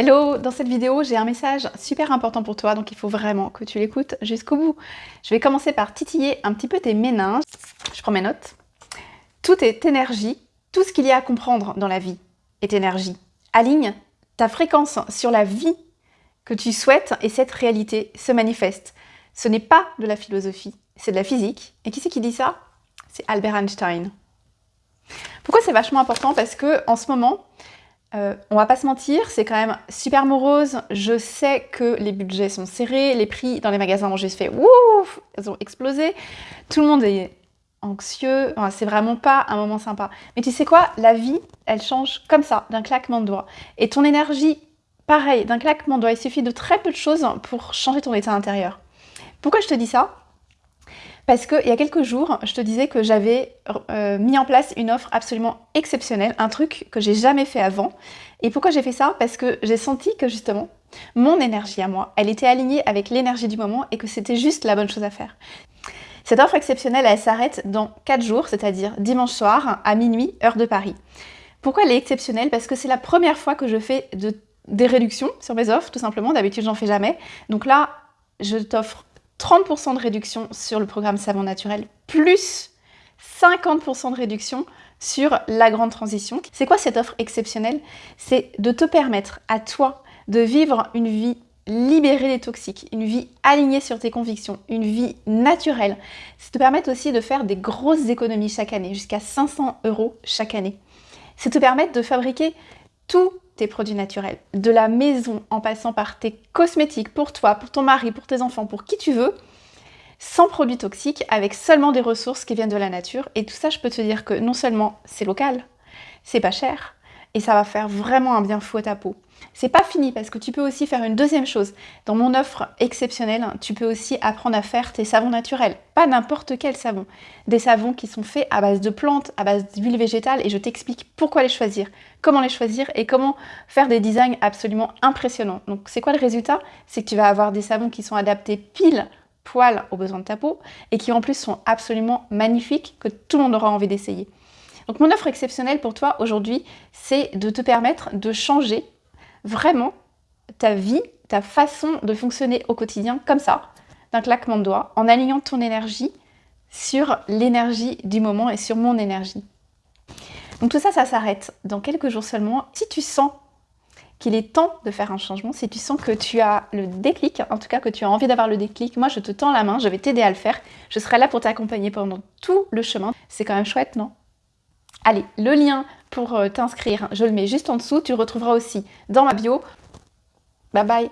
Hello Dans cette vidéo, j'ai un message super important pour toi, donc il faut vraiment que tu l'écoutes jusqu'au bout. Je vais commencer par titiller un petit peu tes méninges. Je prends mes notes. Tout est énergie. Tout ce qu'il y a à comprendre dans la vie est énergie. Aligne ta fréquence sur la vie que tu souhaites et cette réalité se manifeste. Ce n'est pas de la philosophie, c'est de la physique. Et qui c'est qui dit ça? C'est Albert Einstein. Pourquoi c'est vachement important? Parce que en ce moment, euh, on va pas se mentir, c'est quand même super morose. Je sais que les budgets sont serrés, les prix dans les magasins ont juste fait ouf, ils ont explosé. Tout le monde est anxieux, c'est vraiment pas un moment sympa. Mais tu sais quoi, la vie, elle change comme ça, d'un claquement de doigts. Et ton énergie, pareil, d'un claquement de doigts, il suffit de très peu de choses pour changer ton état intérieur. Pourquoi je te dis ça? Parce qu'il y a quelques jours, je te disais que j'avais euh, mis en place une offre absolument exceptionnelle, un truc que j'ai jamais fait avant. Et pourquoi j'ai fait ça? Parce que j'ai senti que justement, mon énergie à moi, elle était alignée avec l'énergie du moment et que c'était juste la bonne chose à faire. Cette offre exceptionnelle, elle s'arrête dans 4 jours, c'est-à-dire dimanche soir à minuit, heure de Paris. Pourquoi elle est exceptionnelle? Parce que c'est la première fois que je fais des réductions sur mes offres, tout simplement. D'habitude, j'en fais jamais. Donc là, je t'offre 30% de réduction sur le programme Savon Naturel, plus 50% de réduction sur la grande transition. C'est quoi cette offre exceptionnelle? C'est de te permettre à toi de vivre une vie libérée des toxiques, une vie alignée sur tes convictions, une vie naturelle. C'est te permettre aussi de faire des grosses économies chaque année, jusqu'à 500 euros chaque année. C'est te permettre de fabriquer tout tes produits naturels, de la maison en passant par tes cosmétiques pour toi, pour ton mari, pour tes enfants, pour qui tu veux, sans produits toxiques, avec seulement des ressources qui viennent de la nature. Et tout ça, je peux te dire que non seulement c'est local, c'est pas cher, et ça va faire vraiment un bien fou à ta peau. C'est pas fini parce que tu peux aussi faire une deuxième chose. Dans mon offre exceptionnelle, tu peux aussi apprendre à faire tes savons naturels. Pas n'importe quel savon. Des savons qui sont faits à base de plantes, à base d'huile végétale et je t'explique pourquoi les choisir, comment les choisir et comment faire des designs absolument impressionnants. Donc c'est quoi le résultat? C'est que tu vas avoir des savons qui sont adaptés pile poil aux besoins de ta peau et qui en plus sont absolument magnifiques que tout le monde aura envie d'essayer. Donc mon offre exceptionnelle pour toi aujourd'hui, c'est de te permettre de changer vraiment ta vie, ta façon de fonctionner au quotidien comme ça, d'un claquement de doigts, en alignant ton énergie sur l'énergie du moment et sur mon énergie. Donc tout ça, ça s'arrête dans quelques jours seulement. Si tu sens qu'il est temps de faire un changement, si tu sens que tu as le déclic, en tout cas que tu as envie d'avoir le déclic, moi je te tends la main, je vais t'aider à le faire. Je serai là pour t'accompagner pendant tout le chemin. C'est quand même chouette, non? Allez, le lien pour euh, t'inscrire, je le mets juste en dessous. Tu retrouveras aussi dans ma bio. Bye bye